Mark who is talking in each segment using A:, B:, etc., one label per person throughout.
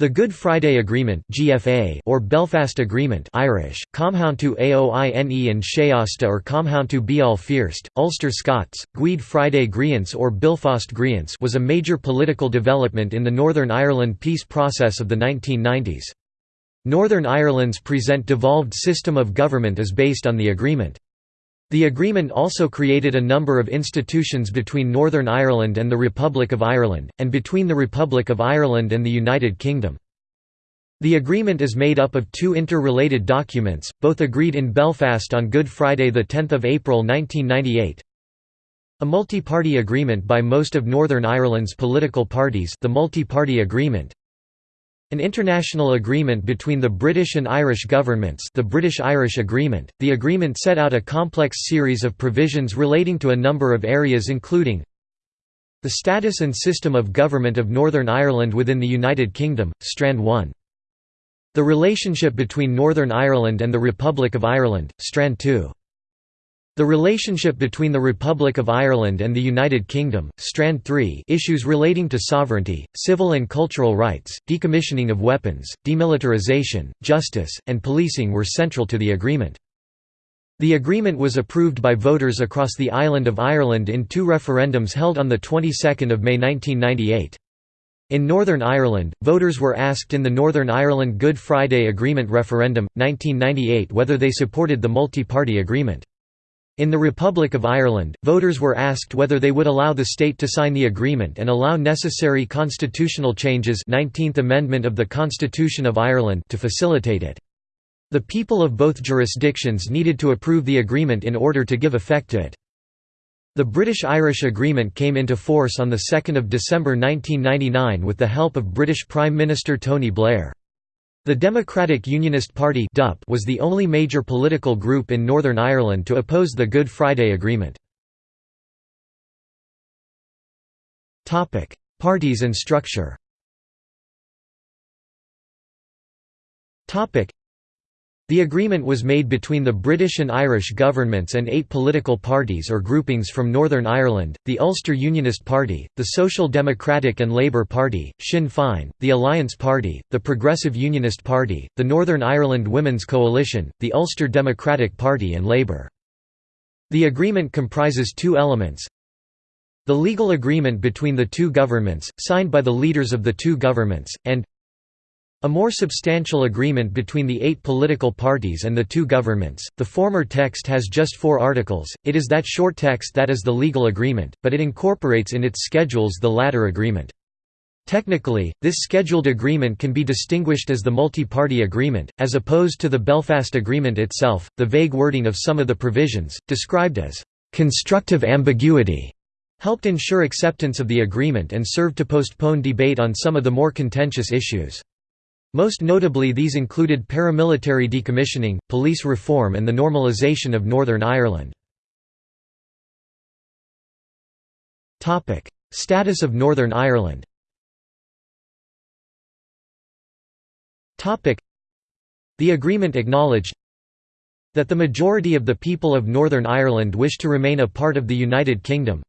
A: The Good Friday Agreement (GFA) or Belfast Agreement (Irish: Comhaontú Aoine and Seasta or Comhaontú Beal First, Ulster Scots, Guid Friday Griance or Bilfast Griance was a major political development in the Northern Ireland peace process of the 1990s. Northern Ireland's present devolved system of government is based on the agreement. The agreement also created a number of institutions between Northern Ireland and the Republic of Ireland, and between the Republic of Ireland and the United Kingdom. The agreement is made up of two interrelated documents, both agreed in Belfast on Good Friday 10 April 1998. A multi-party agreement by most of Northern Ireland's political parties the Multi-Party Agreement, an international agreement between the British and Irish governments the British-Irish Agreement. The agreement set out a complex series of provisions relating to a number of areas including the status and system of government of Northern Ireland within the United Kingdom, Strand 1. The relationship between Northern Ireland and the Republic of Ireland, Strand 2. The relationship between the Republic of Ireland and the United Kingdom, Strand 3 issues relating to sovereignty, civil and cultural rights, decommissioning of weapons, demilitarization, justice, and policing were central to the agreement. The agreement was approved by voters across the island of Ireland in two referendums held on the 22nd of May 1998. In Northern Ireland, voters were asked in the Northern Ireland Good Friday Agreement referendum, 1998 whether they supported the multi-party agreement. In the Republic of Ireland, voters were asked whether they would allow the state to sign the agreement and allow necessary constitutional changes 19th Amendment of the Constitution of Ireland to facilitate it. The people of both jurisdictions needed to approve the agreement in order to give effect to it. The British-Irish Agreement came into force on 2 December 1999 with the help of British Prime Minister Tony Blair. The Democratic Unionist Party was the only major political group in Northern Ireland to oppose the Good Friday Agreement. Parties and structure the agreement was made between the British and Irish governments and eight political parties or groupings from Northern Ireland, the Ulster Unionist Party, the Social Democratic and Labour Party, Sinn Féin, the Alliance Party, the Progressive Unionist Party, the Northern Ireland Women's Coalition, the Ulster Democratic Party and Labour. The agreement comprises two elements, the legal agreement between the two governments, signed by the leaders of the two governments, and a more substantial agreement between the eight political parties and the two governments. The former text has just four articles, it is that short text that is the legal agreement, but it incorporates in its schedules the latter agreement. Technically, this scheduled agreement can be distinguished as the multi-party agreement, as opposed to the Belfast Agreement itself. The vague wording of some of the provisions, described as constructive ambiguity, helped ensure acceptance of the agreement and served to postpone debate on some of the more contentious issues. Most notably these included paramilitary decommissioning, police reform and the normalisation of Northern Ireland. Status of Northern Ireland The agreement acknowledged that the majority of the people of Northern Ireland wish to remain a part of the United Kingdom,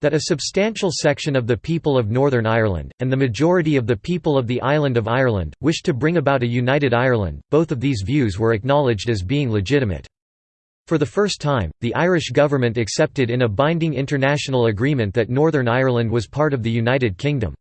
A: that a substantial section of the people of Northern Ireland, and the majority of the people of the island of Ireland, wished to bring about a united Ireland, both of these views were acknowledged as being legitimate. For the first time, the Irish government accepted in a binding international agreement that Northern Ireland was part of the United Kingdom.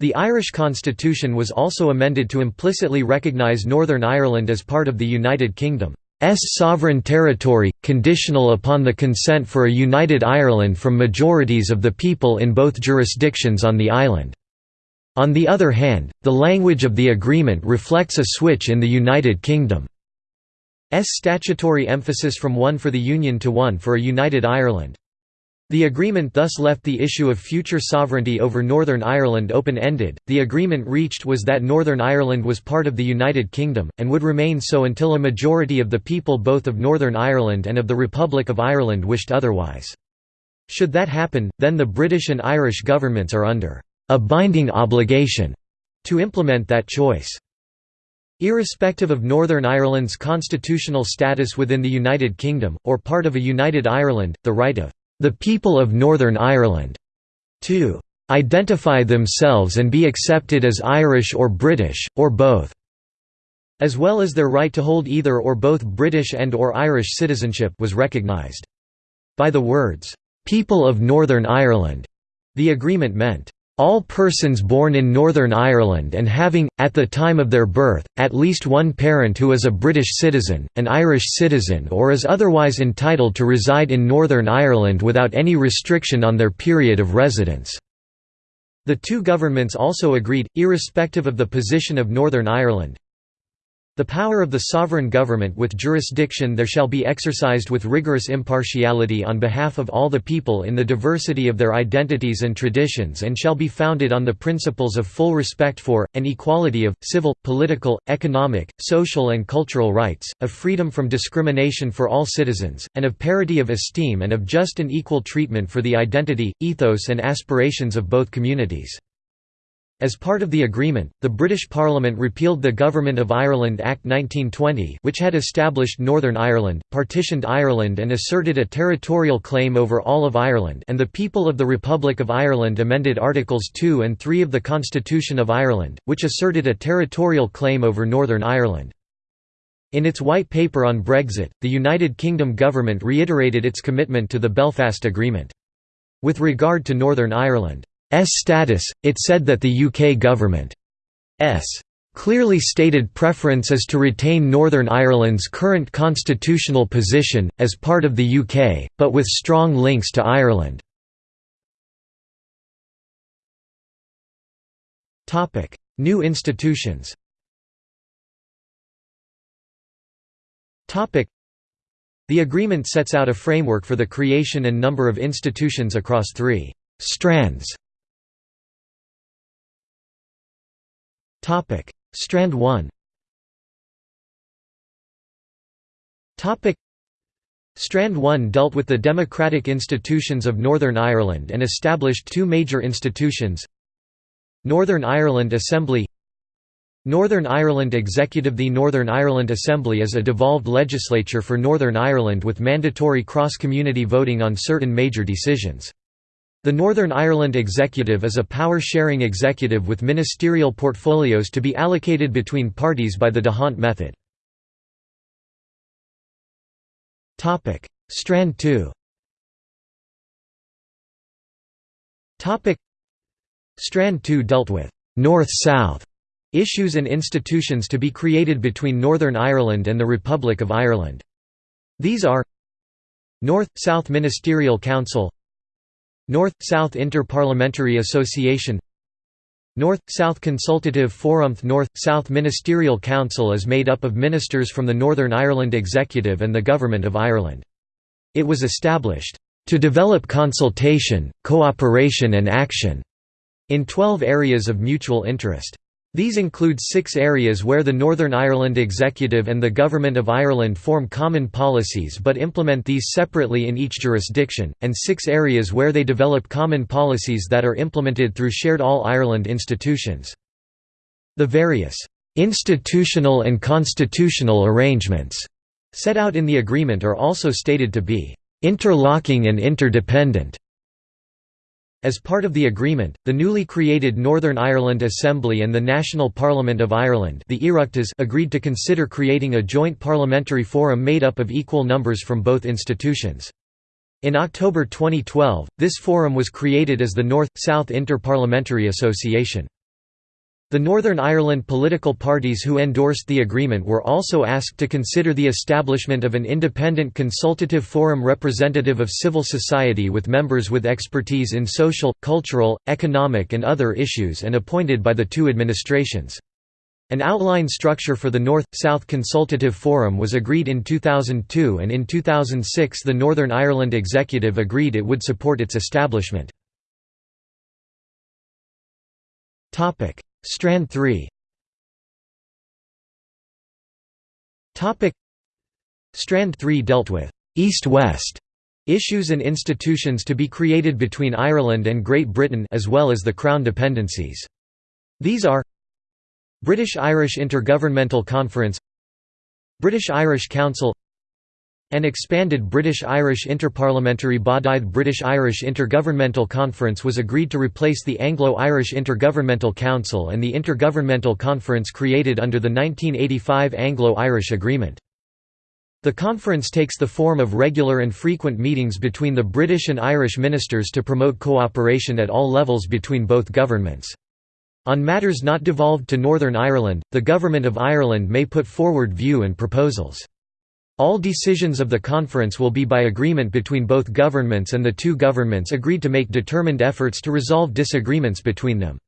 A: The Irish constitution was also amended to implicitly recognise Northern Ireland as part of the United Kingdom. S sovereign territory, conditional upon the consent for a united Ireland from majorities of the people in both jurisdictions on the island. On the other hand, the language of the agreement reflects a switch in the United Kingdom's statutory emphasis from one for the Union to one for a united Ireland. The agreement thus left the issue of future sovereignty over Northern Ireland open-ended. The agreement reached was that Northern Ireland was part of the United Kingdom and would remain so until a majority of the people both of Northern Ireland and of the Republic of Ireland wished otherwise. Should that happen, then the British and Irish governments are under a binding obligation to implement that choice. Irrespective of Northern Ireland's constitutional status within the United Kingdom, or part of a united Ireland, the right of the people of Northern Ireland to "...identify themselves and be accepted as Irish or British, or both." as well as their right to hold either or both British and or Irish citizenship was recognised. By the words, "'People of Northern Ireland' the agreement meant, all persons born in Northern Ireland and having, at the time of their birth, at least one parent who is a British citizen, an Irish citizen or is otherwise entitled to reside in Northern Ireland without any restriction on their period of residence." The two governments also agreed, irrespective of the position of Northern Ireland, the power of the sovereign government with jurisdiction there shall be exercised with rigorous impartiality on behalf of all the people in the diversity of their identities and traditions and shall be founded on the principles of full respect for, and equality of, civil, political, economic, social and cultural rights, of freedom from discrimination for all citizens, and of parity of esteem and of just and equal treatment for the identity, ethos and aspirations of both communities. As part of the agreement, the British Parliament repealed the Government of Ireland Act 1920 which had established Northern Ireland, partitioned Ireland and asserted a territorial claim over all of Ireland and the people of the Republic of Ireland amended Articles 2 and 3 of the Constitution of Ireland, which asserted a territorial claim over Northern Ireland. In its White Paper on Brexit, the United Kingdom government reiterated its commitment to the Belfast Agreement. With regard to Northern Ireland, status, it said that the UK government's clearly stated preference is to retain Northern Ireland's current constitutional position, as part of the UK, but with strong links to Ireland. New institutions The agreement sets out a framework for the creation and number of institutions across three «strands» Topic: Strand 1. Topic: Strand 1 dealt with the democratic institutions of Northern Ireland and established two major institutions. Northern Ireland Assembly Northern Ireland Executive The Northern Ireland Assembly is a devolved legislature for Northern Ireland with mandatory cross-community voting on certain major decisions. The Northern Ireland Executive is a power-sharing executive with ministerial portfolios to be allocated between parties by the D'Hondt method. Strand 2 Strand 2 dealt with «North-South» issues and institutions to be created between Northern Ireland and the Republic of Ireland. These are North-South Ministerial Council North-South Inter-Parliamentary Association North-South Consultative Forum North-South Ministerial Council is made up of ministers from the Northern Ireland Executive and the Government of Ireland. It was established, "...to develop consultation, cooperation and action," in 12 areas of mutual interest. These include six areas where the Northern Ireland Executive and the Government of Ireland form common policies but implement these separately in each jurisdiction, and six areas where they develop common policies that are implemented through shared All-Ireland institutions. The various «institutional and constitutional arrangements» set out in the agreement are also stated to be «interlocking and interdependent» As part of the agreement, the newly created Northern Ireland Assembly and the National Parliament of Ireland the agreed to consider creating a joint parliamentary forum made up of equal numbers from both institutions. In October 2012, this forum was created as the North-South Inter-Parliamentary Association. The Northern Ireland political parties who endorsed the agreement were also asked to consider the establishment of an independent consultative forum representative of civil society with members with expertise in social, cultural, economic and other issues and appointed by the two administrations. An outline structure for the North-South Consultative Forum was agreed in 2002 and in 2006 the Northern Ireland Executive agreed it would support its establishment. Strand 3 Strand 3 dealt with «East-West» issues and institutions to be created between Ireland and Great Britain as well as the Crown dependencies. These are British-Irish Intergovernmental Conference British-Irish Council An expanded British-Irish interparliamentary body the British-Irish Intergovernmental Conference was agreed to replace the Anglo-Irish Intergovernmental Council and the Intergovernmental Conference created under the 1985 Anglo-Irish Agreement. The conference takes the form of regular and frequent meetings between the British and Irish ministers to promote cooperation at all levels between both governments. On matters not devolved to Northern Ireland, the Government of Ireland may put forward view and proposals. All decisions of the conference will be by agreement between both governments and the two governments agreed to make determined efforts to resolve disagreements between them.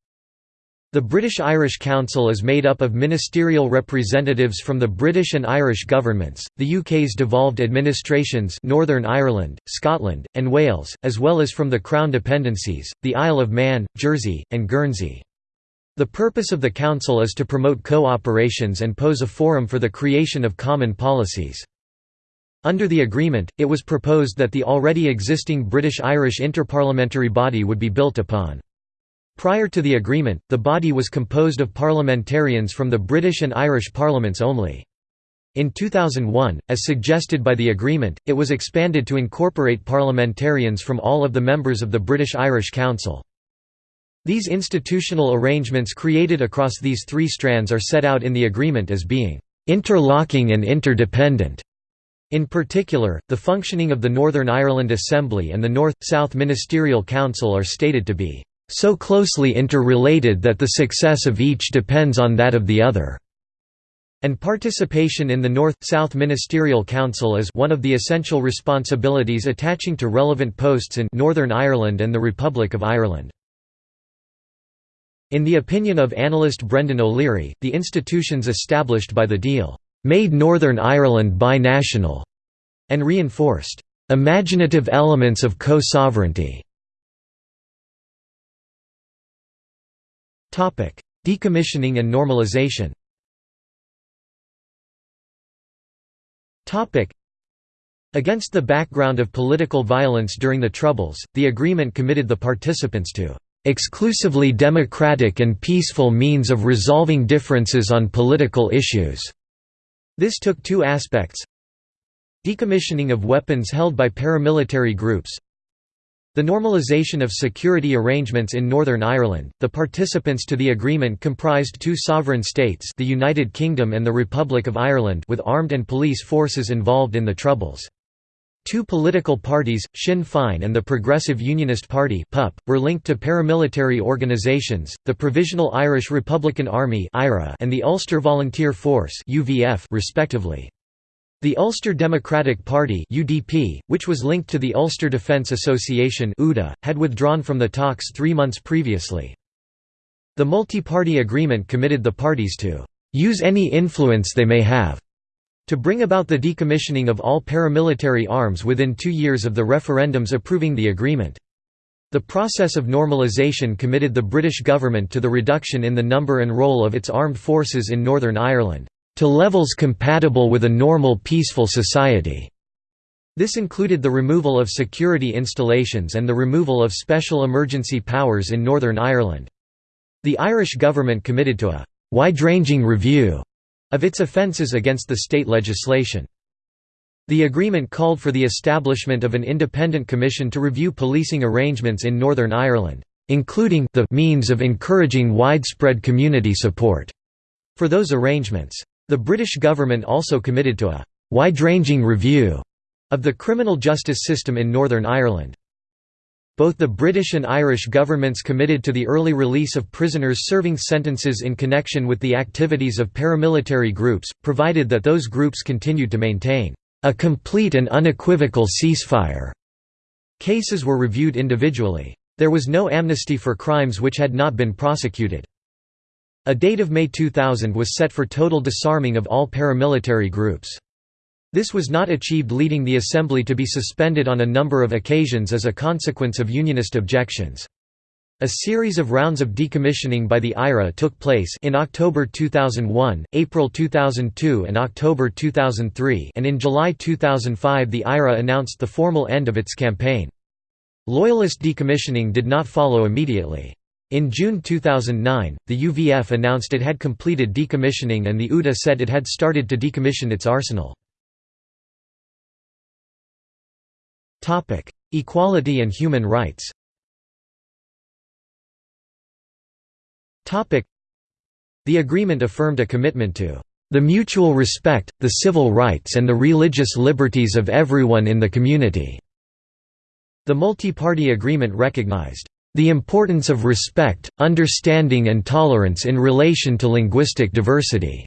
A: The British-Irish Council is made up of ministerial representatives from the British and Irish governments, the UK's devolved administrations Northern Ireland, Scotland, and Wales, as well as from the Crown dependencies, the Isle of Man, Jersey, and Guernsey. The purpose of the Council is to promote co-operations and pose a forum for the creation of common policies. Under the agreement, it was proposed that the already existing British-Irish interparliamentary body would be built upon. Prior to the agreement, the body was composed of parliamentarians from the British and Irish parliaments only. In 2001, as suggested by the agreement, it was expanded to incorporate parliamentarians from all of the members of the British-Irish Council. These institutional arrangements created across these three strands are set out in the agreement as being interlocking and interdependent. In particular, the functioning of the Northern Ireland Assembly and the North-South Ministerial Council are stated to be so closely interrelated that the success of each depends on that of the other." And participation in the North-South Ministerial Council is one of the essential responsibilities attaching to relevant posts in Northern Ireland and the Republic of Ireland. In the opinion of analyst Brendan O'Leary, the institutions established by the deal made Northern Ireland binational, and reinforced imaginative elements of co-sovereignty. Topic: Decommissioning and normalization Topic: Against the background of political violence during the Troubles, the agreement committed the participants to exclusively democratic and peaceful means of resolving differences on political issues. This took two aspects decommissioning of weapons held by paramilitary groups the normalisation of security arrangements in Northern Ireland. The participants to the agreement comprised two sovereign states, the United Kingdom and the Republic of Ireland, with armed and police forces involved in the Troubles. Two political parties, Sinn Féin and the Progressive Unionist Party (PUP), were linked to paramilitary organisations, the Provisional Irish Republican Army and the Ulster Volunteer Force respectively. The Ulster Democratic Party (UDP), which was linked to the Ulster Defence Association (UDA), had withdrawn from the talks 3 months previously. The multi-party agreement committed the parties to use any influence they may have to bring about the decommissioning of all paramilitary arms within two years of the referendums approving the agreement. The process of normalisation committed the British government to the reduction in the number and role of its armed forces in Northern Ireland, "...to levels compatible with a normal peaceful society." This included the removal of security installations and the removal of special emergency powers in Northern Ireland. The Irish government committed to a «wide-ranging review» of its offences against the state legislation. The agreement called for the establishment of an independent commission to review policing arrangements in Northern Ireland, including the means of encouraging widespread community support for those arrangements. The British government also committed to a wide-ranging review of the criminal justice system in Northern Ireland. Both the British and Irish governments committed to the early release of prisoners serving sentences in connection with the activities of paramilitary groups, provided that those groups continued to maintain a complete and unequivocal ceasefire. Cases were reviewed individually. There was no amnesty for crimes which had not been prosecuted. A date of May 2000 was set for total disarming of all paramilitary groups. This was not achieved leading the Assembly to be suspended on a number of occasions as a consequence of Unionist objections. A series of rounds of decommissioning by the IRA took place in October 2001, April 2002 and October 2003 and in July 2005 the IRA announced the formal end of its campaign. Loyalist decommissioning did not follow immediately. In June 2009, the UVF announced it had completed decommissioning and the UDA said it had started to decommission its arsenal. Equality and human rights Topic: The agreement affirmed a commitment to the mutual respect, the civil rights and the religious liberties of everyone in the community." The multi-party agreement recognized the importance of respect, understanding and tolerance in relation to linguistic diversity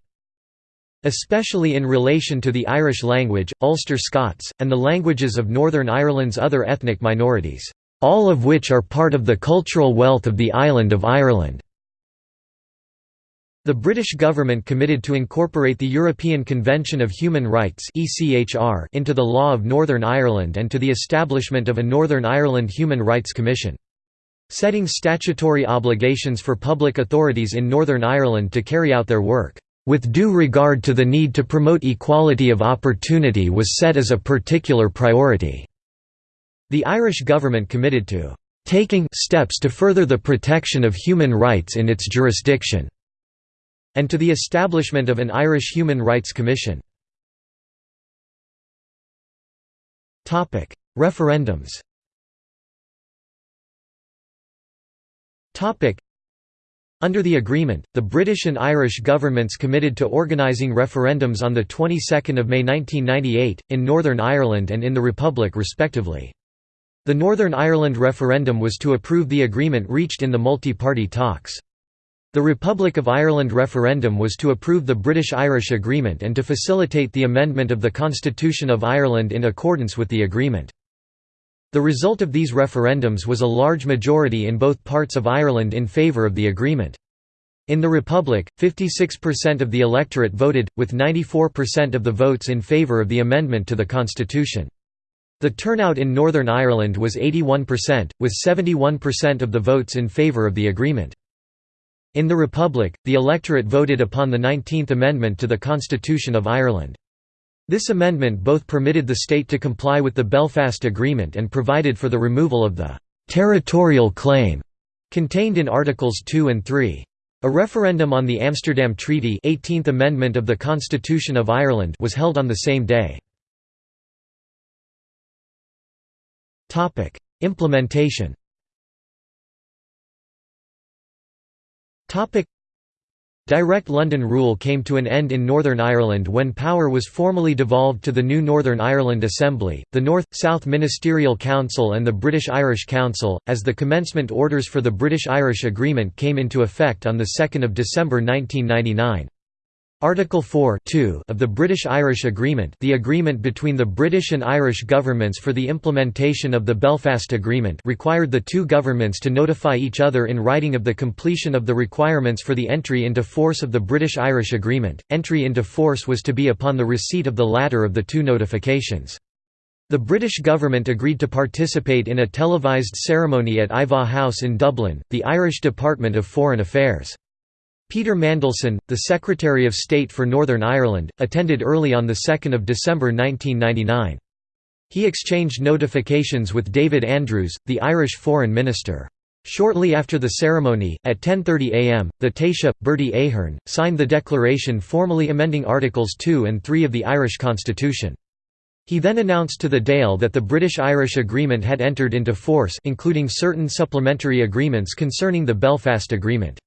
A: especially in relation to the Irish language, Ulster Scots, and the languages of Northern Ireland's other ethnic minorities, all of which are part of the cultural wealth of the island of Ireland. The British government committed to incorporate the European Convention of Human Rights into the law of Northern Ireland and to the establishment of a Northern Ireland Human Rights Commission. Setting statutory obligations for public authorities in Northern Ireland to carry out their work with due regard to the need to promote equality of opportunity was set as a particular priority." The Irish government committed to "...taking steps to further the protection of human rights in its jurisdiction." and to the establishment of an Irish Human Rights Commission. Referendums under the agreement, the British and Irish governments committed to organising referendums on the 22nd of May 1998 in Northern Ireland and in the Republic respectively. The Northern Ireland referendum was to approve the agreement reached in the multi-party talks. The Republic of Ireland referendum was to approve the British-Irish Agreement and to facilitate the amendment of the Constitution of Ireland in accordance with the agreement. The result of these referendums was a large majority in both parts of Ireland in favour of the agreement. In the Republic, 56% of the electorate voted, with 94% of the votes in favour of the amendment to the constitution. The turnout in Northern Ireland was 81%, with 71% of the votes in favour of the agreement. In the Republic, the electorate voted upon the 19th Amendment to the Constitution of Ireland. This amendment both permitted the state to comply with the Belfast Agreement and provided for the removal of the «territorial claim» contained in Articles 2 and 3. A referendum on the Amsterdam Treaty 18th Amendment of the Constitution of Ireland was held on the same day. Implementation Direct London rule came to an end in Northern Ireland when power was formally devolved to the new Northern Ireland Assembly, the North-South Ministerial Council and the British Irish Council, as the commencement orders for the British-Irish Agreement came into effect on 2 December 1999. Article 4 of the British-Irish Agreement the agreement between the British and Irish governments for the implementation of the Belfast Agreement required the two governments to notify each other in writing of the completion of the requirements for the entry into force of the British-Irish Agreement. Entry into force was to be upon the receipt of the latter of the two notifications. The British government agreed to participate in a televised ceremony at Iveagh House in Dublin, the Irish Department of Foreign Affairs. Peter Mandelson, the Secretary of State for Northern Ireland, attended early on 2 December 1999. He exchanged notifications with David Andrews, the Irish Foreign Minister. Shortly after the ceremony, at 10.30 am, the Taoiseach, Bertie Ahern, signed the declaration formally amending Articles 2 and 3 of the Irish Constitution. He then announced to the Dáil that the British-Irish Agreement had entered into force including certain supplementary agreements concerning the Belfast Agreement.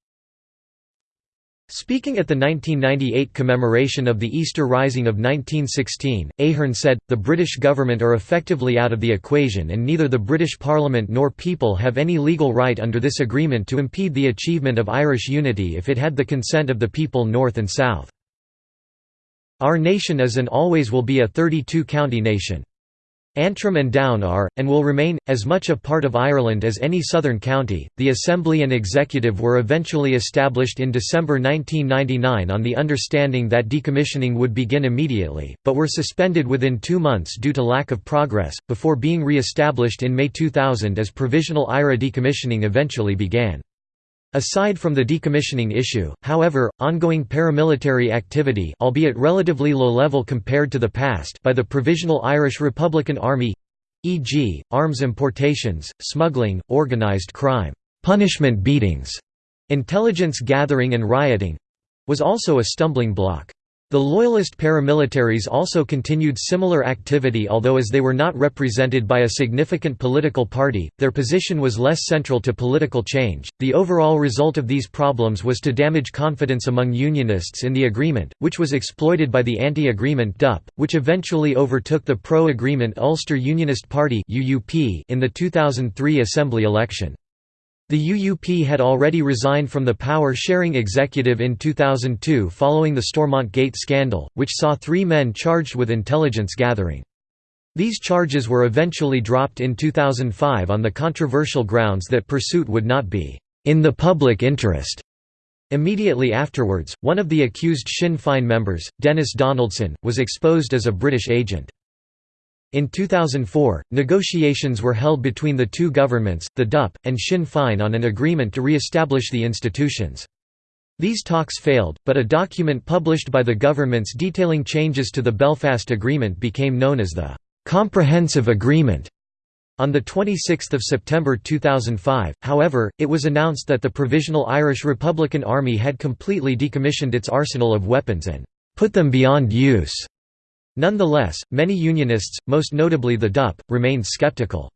A: Speaking at the 1998 commemoration of the Easter Rising of 1916, Ahern said, The British government are effectively out of the equation and neither the British Parliament nor people have any legal right under this agreement to impede the achievement of Irish unity if it had the consent of the people north and south. Our nation is and always will be a 32-county nation. Antrim and Down are, and will remain, as much a part of Ireland as any southern county. The Assembly and Executive were eventually established in December 1999 on the understanding that decommissioning would begin immediately, but were suspended within two months due to lack of progress, before being re established in May 2000 as provisional IRA decommissioning eventually began. Aside from the decommissioning issue, however, ongoing paramilitary activity albeit relatively low level compared to the past by the Provisional Irish Republican Army e.g., arms importations, smuggling, organised crime, punishment beatings, intelligence gathering and rioting was also a stumbling block. The Loyalist paramilitaries also continued similar activity although as they were not represented by a significant political party, their position was less central to political change. The overall result of these problems was to damage confidence among Unionists in the agreement, which was exploited by the anti-agreement DUP, which eventually overtook the pro-agreement Ulster Unionist Party in the 2003 Assembly election. The UUP had already resigned from the power-sharing executive in 2002 following the Stormont Gate scandal, which saw three men charged with intelligence gathering. These charges were eventually dropped in 2005 on the controversial grounds that pursuit would not be «in the public interest». Immediately afterwards, one of the accused Sinn Féin members, Denis Donaldson, was exposed as a British agent. In 2004, negotiations were held between the two governments, the DUP, and Sinn Féin on an agreement to re-establish the institutions. These talks failed, but a document published by the governments detailing changes to the Belfast Agreement became known as the «Comprehensive Agreement». On 26 September 2005, however, it was announced that the Provisional Irish Republican Army had completely decommissioned its arsenal of weapons and «put them beyond use». Nonetheless, many Unionists, most notably the DUP, remained skeptical.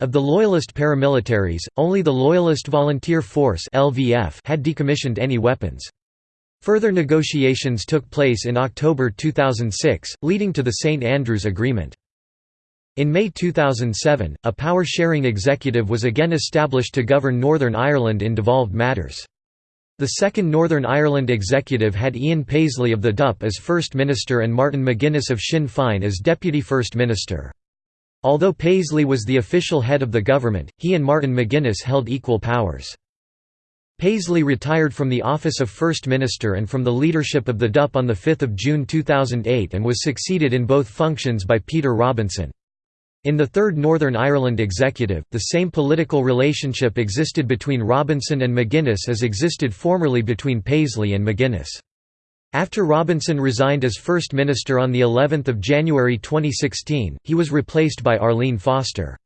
A: Of the Loyalist paramilitaries, only the Loyalist Volunteer Force had decommissioned any weapons. Further negotiations took place in October 2006, leading to the St Andrews Agreement. In May 2007, a power-sharing executive was again established to govern Northern Ireland in devolved matters. The second Northern Ireland executive had Ian Paisley of the DUP as First Minister and Martin McGuinness of Sinn Féin as Deputy First Minister. Although Paisley was the official head of the government, he and Martin McGuinness held equal powers. Paisley retired from the office of First Minister and from the leadership of the DUP on 5 June 2008 and was succeeded in both functions by Peter Robinson. In the Third Northern Ireland Executive, the same political relationship existed between Robinson and McGuinness as existed formerly between Paisley and McGuinness. After Robinson resigned as First Minister on the 11th of January 2016, he was replaced by Arlene Foster.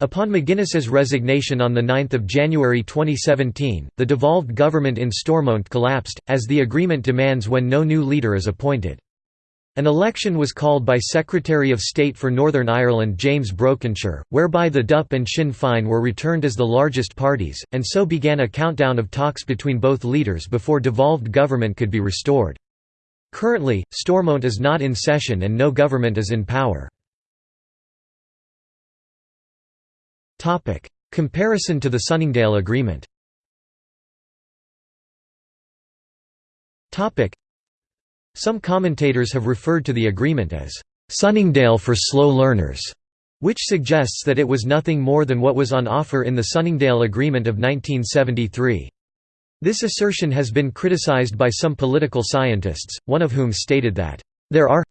A: Upon McGuinness's resignation on 9 January 2017, the devolved government in Stormont collapsed, as the agreement demands when no new leader is appointed. An election was called by Secretary of State for Northern Ireland James Brokenshire, whereby the DUP and Sinn Féin were returned as the largest parties, and so began a countdown of talks between both leaders before devolved government could be restored. Currently, Stormont is not in session and no government is in power. Comparison to the Sunningdale Agreement some commentators have referred to the agreement as Sunningdale for slow learners, which suggests that it was nothing more than what was on offer in the Sunningdale Agreement of 1973. This assertion has been criticized by some political scientists, one of whom stated that, "...there are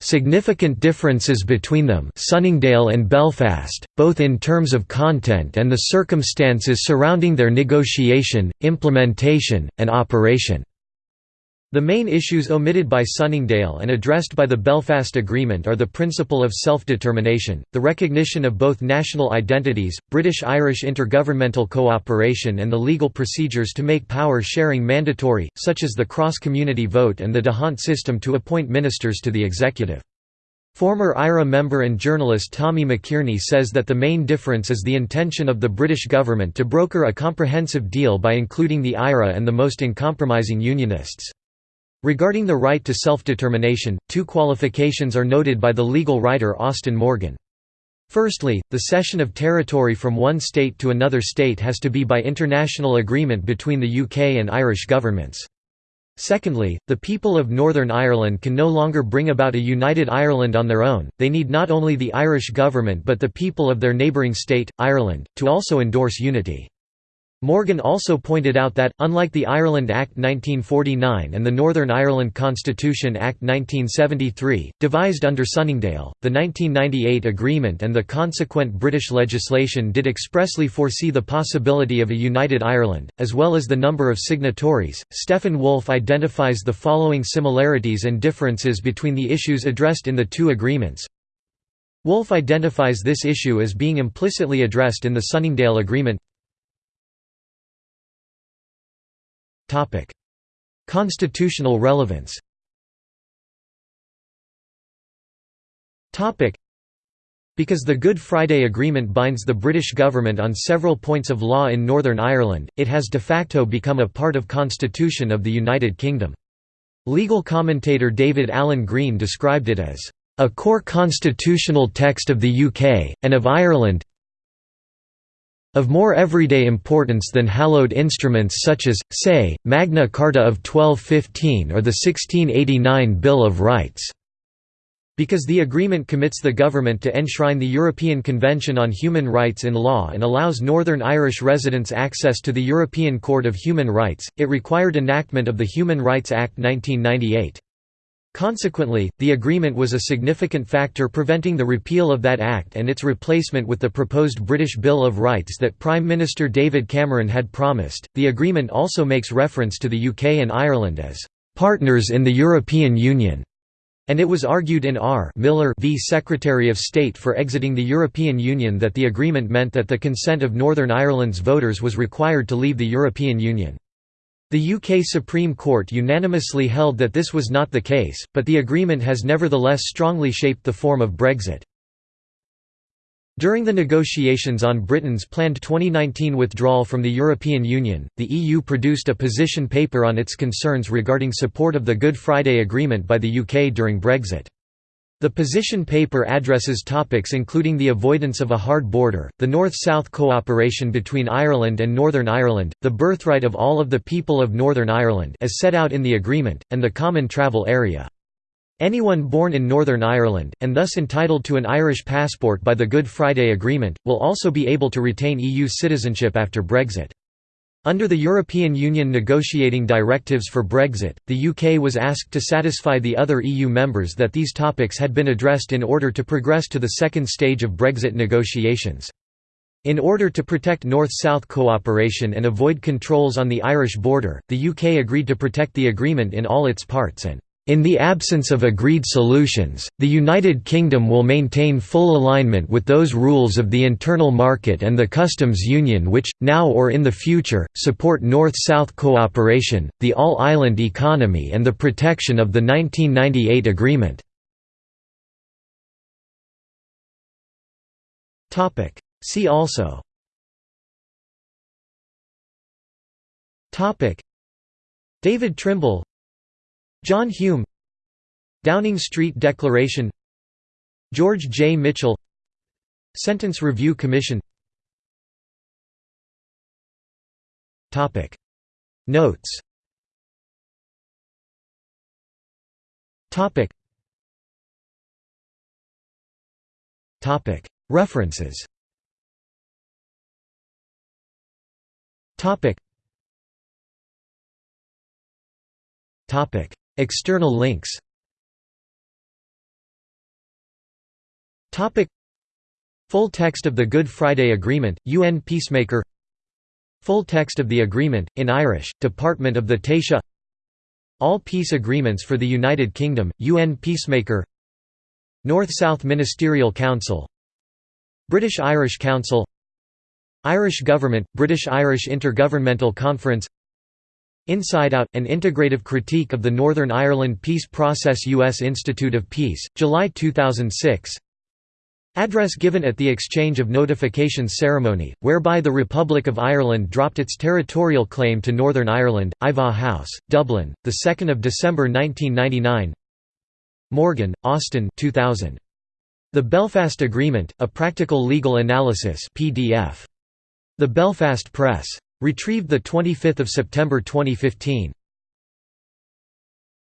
A: significant differences between them Sunningdale and Belfast, both in terms of content and the circumstances surrounding their negotiation, implementation, and operation." The main issues omitted by Sunningdale and addressed by the Belfast Agreement are the principle of self-determination, the recognition of both national identities, British-Irish intergovernmental cooperation and the legal procedures to make power sharing mandatory, such as the cross-community vote and the D'Hondt system to appoint ministers to the executive. Former IRA member and journalist Tommy McKearney says that the main difference is the intention of the British government to broker a comprehensive deal by including the IRA and the most uncompromising Unionists. Regarding the right to self-determination, two qualifications are noted by the legal writer Austen Morgan. Firstly, the cession of territory from one state to another state has to be by international agreement between the UK and Irish governments. Secondly, the people of Northern Ireland can no longer bring about a united Ireland on their own, they need not only the Irish government but the people of their neighbouring state, Ireland, to also endorse unity. Morgan also pointed out that, unlike the Ireland Act 1949 and the Northern Ireland Constitution Act 1973, devised under Sunningdale, the 1998 agreement and the consequent British legislation did expressly foresee the possibility of a united Ireland, as well as the number of signatories. Stefan Wolff identifies the following similarities and differences between the issues addressed in the two agreements. Wolff identifies this issue as being implicitly addressed in the Sunningdale Agreement Constitutional relevance. Because the Good Friday Agreement binds the British government on several points of law in Northern Ireland, it has de facto become a part of constitution of the United Kingdom. Legal commentator David Alan Green described it as, "...a core constitutional text of the UK, and of Ireland of more everyday importance than hallowed instruments such as, say, Magna Carta of 1215 or the 1689 Bill of Rights." Because the agreement commits the government to enshrine the European Convention on Human Rights in law and allows Northern Irish residents access to the European Court of Human Rights, it required enactment of the Human Rights Act 1998. Consequently, the agreement was a significant factor preventing the repeal of that act and its replacement with the proposed British Bill of Rights that Prime Minister David Cameron had promised. The agreement also makes reference to the UK and Ireland as partners in the European Union and it was argued in R. Miller v Secretary of State for exiting the European Union that the agreement meant that the consent of Northern Ireland's voters was required to leave the European Union. The UK Supreme Court unanimously held that this was not the case, but the agreement has nevertheless strongly shaped the form of Brexit. During the negotiations on Britain's planned 2019 withdrawal from the European Union, the EU produced a position paper on its concerns regarding support of the Good Friday Agreement by the UK during Brexit. The position paper addresses topics including the avoidance of a hard border, the North-South cooperation between Ireland and Northern Ireland, the birthright of all of the people of Northern Ireland as set out in the agreement, and the common travel area. Anyone born in Northern Ireland, and thus entitled to an Irish passport by the Good Friday Agreement, will also be able to retain EU citizenship after Brexit. Under the European Union negotiating directives for Brexit, the UK was asked to satisfy the other EU members that these topics had been addressed in order to progress to the second stage of Brexit negotiations. In order to protect North-South cooperation and avoid controls on the Irish border, the UK agreed to protect the agreement in all its parts and in the absence of agreed solutions, the United Kingdom will maintain full alignment with those rules of the internal market and the customs union which, now or in the future, support North-South cooperation, the all-island economy and the protection of the 1998 agreement. See also. David Trimble John Hume Downing Street Declaration George J. Mitchell Sentence Review Commission. Notes. References External links. Full text of the Good Friday Agreement, UN Peacemaker. Full text of the agreement, in Irish, Department of the Taoiseach. All peace agreements for the United Kingdom, UN Peacemaker. North-South Ministerial Council. British-Irish Council. Irish Government, British-Irish Intergovernmental Conference Inside Out – An integrative critique of the Northern Ireland Peace Process U.S. Institute of Peace, July 2006 Address given at the Exchange of Notifications ceremony, whereby the Republic of Ireland dropped its territorial claim to Northern Ireland, Iveagh House, Dublin, 2 December 1999 Morgan, Austen 2000. The Belfast Agreement, A Practical Legal Analysis PDF. The Belfast Press. Retrieved 25 September 2015.